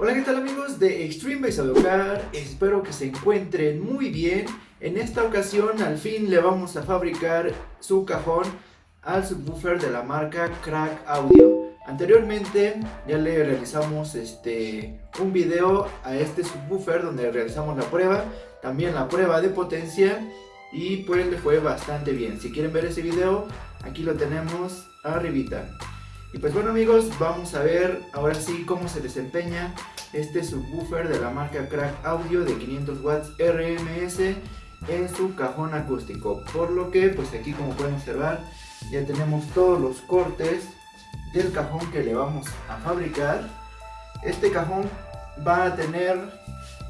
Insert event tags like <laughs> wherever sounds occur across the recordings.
Hola, ¿qué tal amigos de Extreme Base Car? Espero que se encuentren muy bien. En esta ocasión al fin le vamos a fabricar su cajón al subwoofer de la marca Crack Audio. Anteriormente ya le realizamos este, un video a este subwoofer donde realizamos la prueba, también la prueba de potencia y pues le fue bastante bien. Si quieren ver ese video, aquí lo tenemos arribita. Y pues bueno amigos, vamos a ver ahora sí cómo se desempeña este subwoofer de la marca Crack Audio de 500 watts RMS en su cajón acústico. Por lo que pues aquí como pueden observar ya tenemos todos los cortes del cajón que le vamos a fabricar. Este cajón va a tener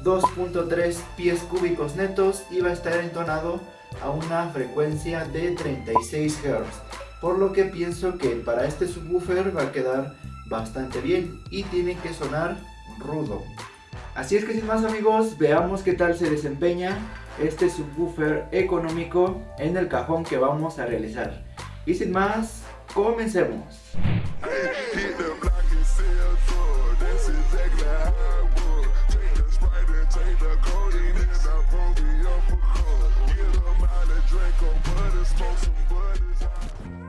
2.3 pies cúbicos netos y va a estar entonado a una frecuencia de 36 Hz por lo que pienso que para este subwoofer va a quedar bastante bien y tiene que sonar rudo. Así es que sin más amigos, veamos qué tal se desempeña este subwoofer económico en el cajón que vamos a realizar. Y sin más, comencemos.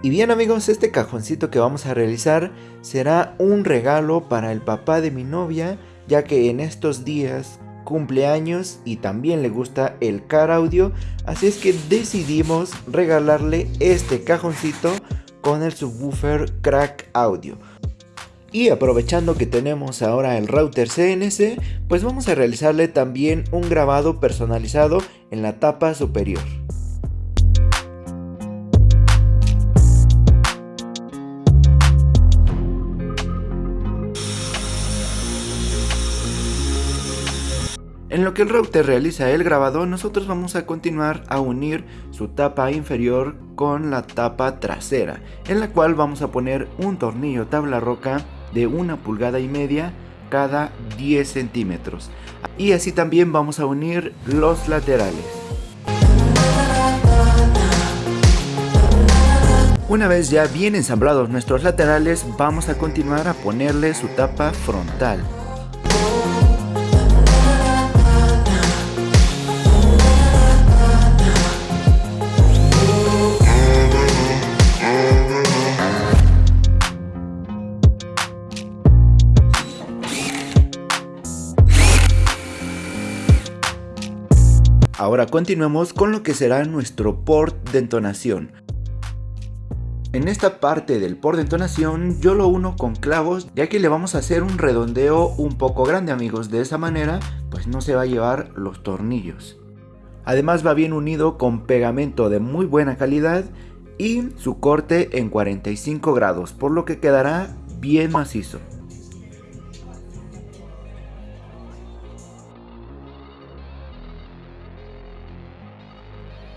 Y bien amigos, este cajoncito que vamos a realizar será un regalo para el papá de mi novia, ya que en estos días cumpleaños y también le gusta el car audio, así es que decidimos regalarle este cajoncito con el subwoofer crack audio. Y aprovechando que tenemos ahora el router CNC, pues vamos a realizarle también un grabado personalizado en la tapa superior. En lo que el router realiza el grabado, nosotros vamos a continuar a unir su tapa inferior con la tapa trasera, en la cual vamos a poner un tornillo tabla roca de una pulgada y media cada 10 centímetros. Y así también vamos a unir los laterales. Una vez ya bien ensamblados nuestros laterales, vamos a continuar a ponerle su tapa frontal. Ahora continuemos con lo que será nuestro port de entonación. En esta parte del port de entonación yo lo uno con clavos ya que le vamos a hacer un redondeo un poco grande amigos, de esa manera pues no se va a llevar los tornillos. Además va bien unido con pegamento de muy buena calidad y su corte en 45 grados, por lo que quedará bien macizo.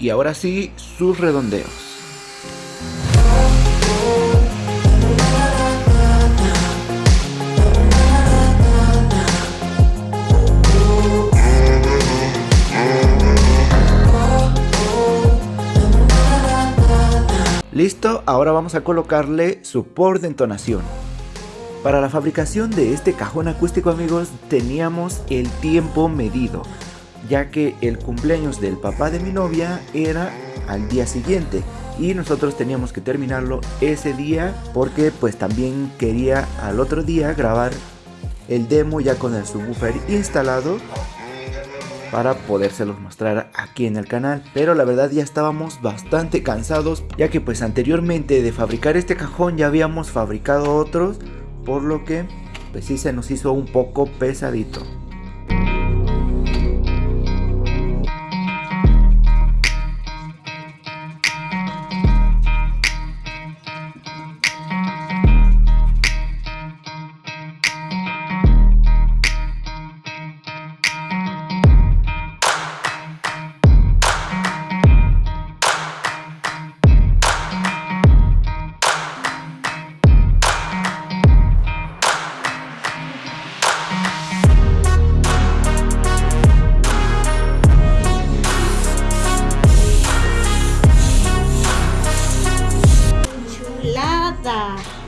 Y ahora sí sus redondeos. Listo, ahora vamos a colocarle su por de entonación. Para la fabricación de este cajón acústico amigos teníamos el tiempo medido ya que el cumpleaños del papá de mi novia era al día siguiente y nosotros teníamos que terminarlo ese día porque pues también quería al otro día grabar el demo ya con el subwoofer instalado para podérselos mostrar aquí en el canal. Pero la verdad ya estábamos bastante cansados ya que pues anteriormente de fabricar este cajón ya habíamos fabricado otros por lo que pues sí se nos hizo un poco pesadito 맞아.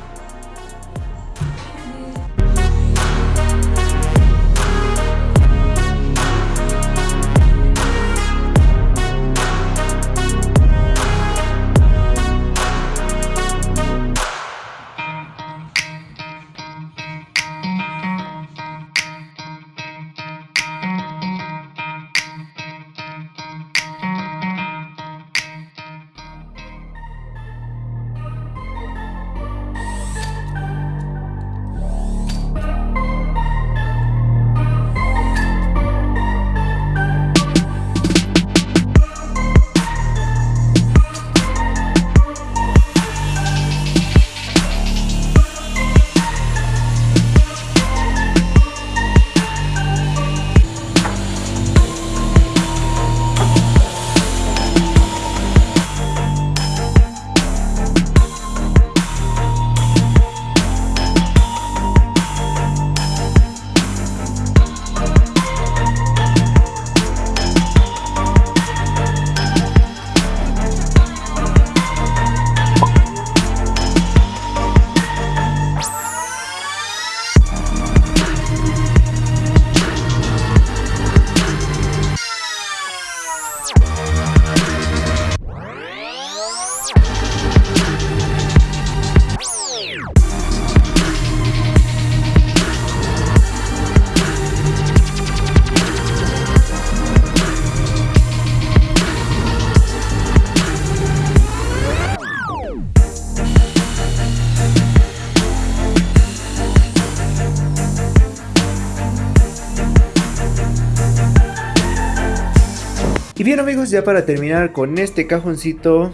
Ya para terminar con este cajoncito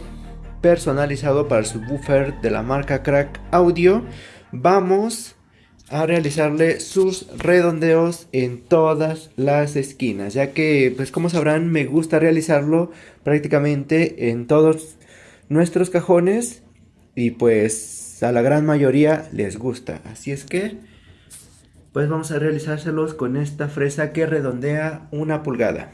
personalizado para el subwoofer de la marca Crack Audio, vamos a realizarle sus redondeos en todas las esquinas, ya que pues como sabrán me gusta realizarlo prácticamente en todos nuestros cajones y pues a la gran mayoría les gusta, así es que pues vamos a realizárselos con esta fresa que redondea una pulgada.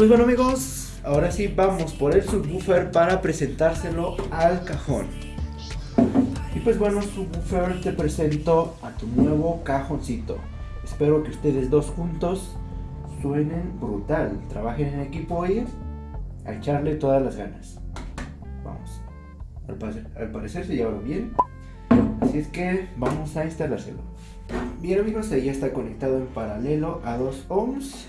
Pues bueno amigos, ahora sí vamos por el subwoofer para presentárselo al cajón. Y pues bueno subwoofer te presento a tu nuevo cajoncito. Espero que ustedes dos juntos suenen brutal. Trabajen en equipo y a echarle todas las ganas. Vamos. Al parecer, al parecer se lleva bien. Así es que vamos a instalárselo. Bien amigos, ahí está conectado en paralelo a 2 ohms.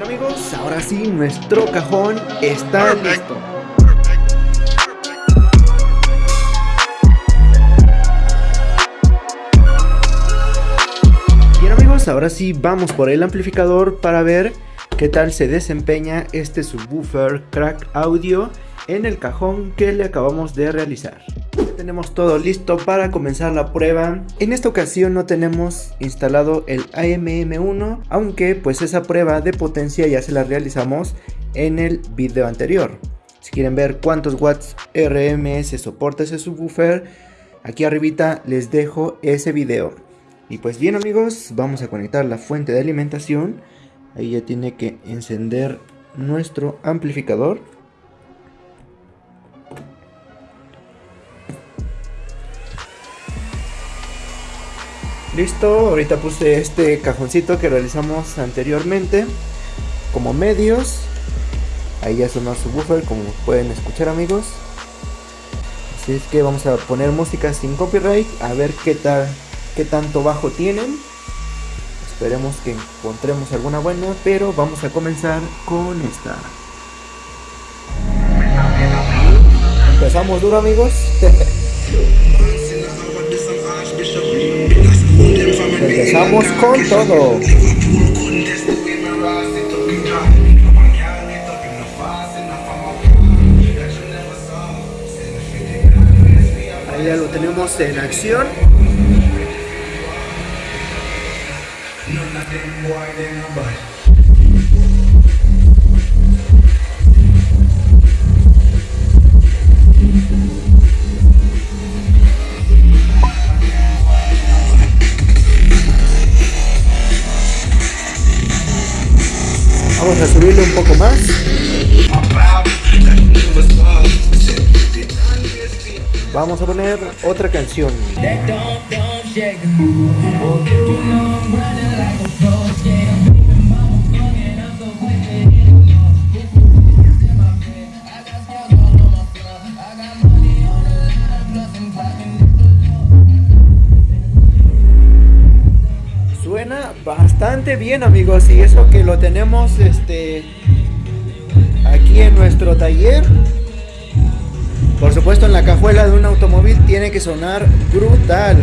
Bien amigos, ahora sí, nuestro cajón está listo. Bien amigos, ahora sí vamos por el amplificador para ver qué tal se desempeña este subwoofer Crack Audio en el cajón que le acabamos de realizar. Tenemos todo listo para comenzar la prueba. En esta ocasión no tenemos instalado el AMM1, aunque pues esa prueba de potencia ya se la realizamos en el video anterior. Si quieren ver cuántos watts RMS soporta ese subwoofer, aquí arribita les dejo ese video. Y pues bien amigos, vamos a conectar la fuente de alimentación Ahí ya tiene que encender nuestro amplificador. Listo, ahorita puse este cajoncito que realizamos anteriormente como medios. Ahí ya sonó su buffer como pueden escuchar amigos. Así es que vamos a poner música sin copyright a ver qué tal, qué tanto bajo tienen. Esperemos que encontremos alguna buena, pero vamos a comenzar con esta. Empezamos duro amigos. <laughs> Empezamos con todo. Ahí ya lo tenemos en acción. Vamos a subirle un poco más. Vamos a poner otra canción. Bastante bien amigos y eso que lo tenemos este aquí en nuestro taller. Por supuesto en la cajuela de un automóvil tiene que sonar brutal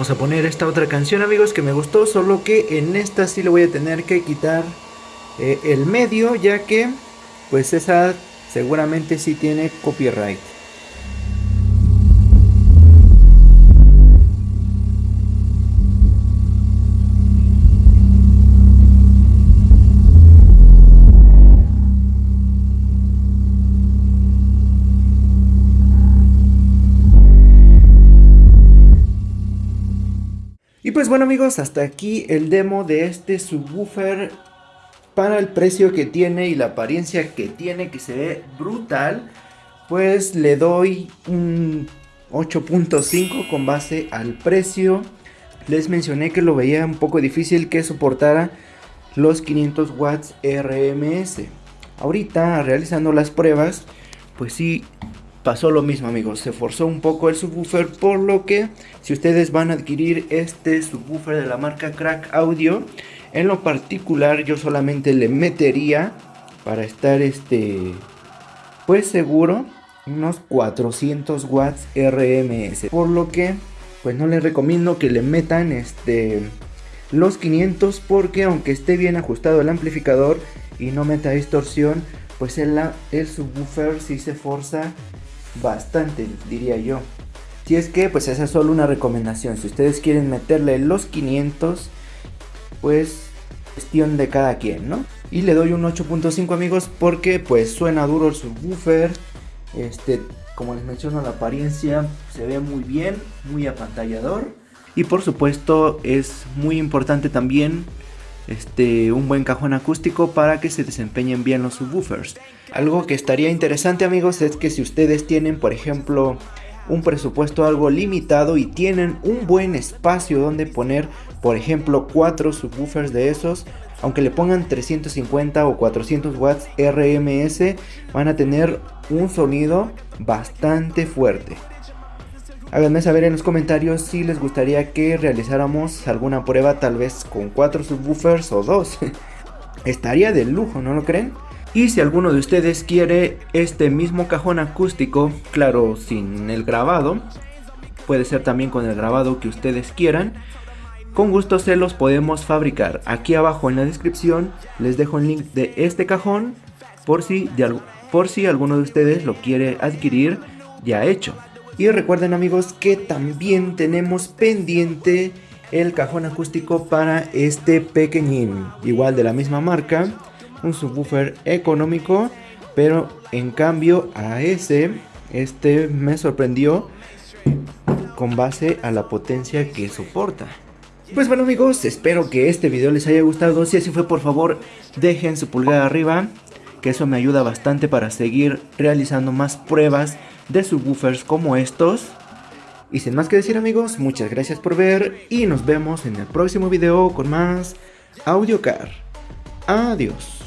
Vamos a poner esta otra canción amigos que me gustó, solo que en esta sí le voy a tener que quitar eh, el medio ya que pues esa seguramente sí tiene copyright. Y pues bueno amigos, hasta aquí el demo de este subwoofer para el precio que tiene y la apariencia que tiene que se ve brutal. Pues le doy un 8.5 con base al precio. Les mencioné que lo veía un poco difícil que soportara los 500 watts RMS. Ahorita realizando las pruebas, pues sí pasó lo mismo amigos, se forzó un poco el subwoofer por lo que si ustedes van a adquirir este subwoofer de la marca Crack Audio, en lo particular yo solamente le metería para estar este pues seguro unos 400 watts RMS, por lo que pues no les recomiendo que le metan este los 500 porque aunque esté bien ajustado el amplificador y no meta distorsión, pues el, el subwoofer si se forza bastante, diría yo. Si es que, pues esa es solo una recomendación. Si ustedes quieren meterle los 500, pues cuestión de cada quien, ¿no? Y le doy un 8.5 amigos porque pues suena duro el subwoofer. Este, como les menciono, la apariencia se ve muy bien, muy apantallador. Y por supuesto es muy importante también este, un buen cajón acústico para que se desempeñen bien los subwoofers. Algo que estaría interesante amigos es que si ustedes tienen por ejemplo un presupuesto algo limitado y tienen un buen espacio donde poner por ejemplo 4 subwoofers de esos aunque le pongan 350 o 400 watts RMS van a tener un sonido bastante fuerte Háganme saber en los comentarios si les gustaría que realizáramos alguna prueba tal vez con 4 subwoofers o 2. <laughs> Estaría de lujo, ¿no lo creen? Y si alguno de ustedes quiere este mismo cajón acústico, claro, sin el grabado, puede ser también con el grabado que ustedes quieran, con gusto se los podemos fabricar. Aquí abajo en la descripción les dejo el link de este cajón por si, por si alguno de ustedes lo quiere adquirir ya hecho. Y recuerden amigos que también tenemos pendiente el cajón acústico para este pequeñín. Igual de la misma marca, un subwoofer económico, pero en cambio a ese, este me sorprendió con base a la potencia que soporta. Pues bueno amigos, espero que este video les haya gustado, si así fue por favor dejen su pulgar arriba, que eso me ayuda bastante para seguir realizando más pruebas de subwoofers como estos. Y sin más que decir amigos, muchas gracias por ver y nos vemos en el próximo video con más AudioCar. Adiós.